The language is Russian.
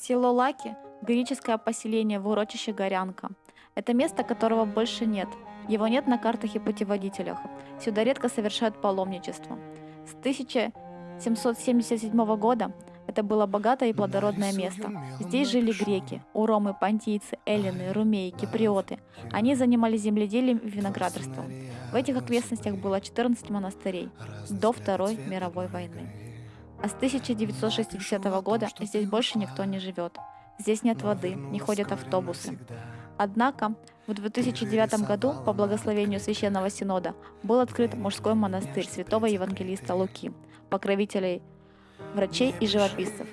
Село Лаки– греческое поселение в урочище Горянка. Это место, которого больше нет. Его нет на картах и путеводителях. Сюда редко совершают паломничество. С 1777 года это было богатое и плодородное место. Здесь жили греки, уромы, понтийцы, эллины, румеи, киприоты. Они занимались земледелием и виноградарством. В этих окрестностях было 14 монастырей до Второй мировой войны. А с 1960 года здесь больше никто не живет. Здесь нет воды, не ходят автобусы. Однако в 2009 году по благословению Священного Синода был открыт мужской монастырь святого евангелиста Луки, покровителей врачей и живописцев.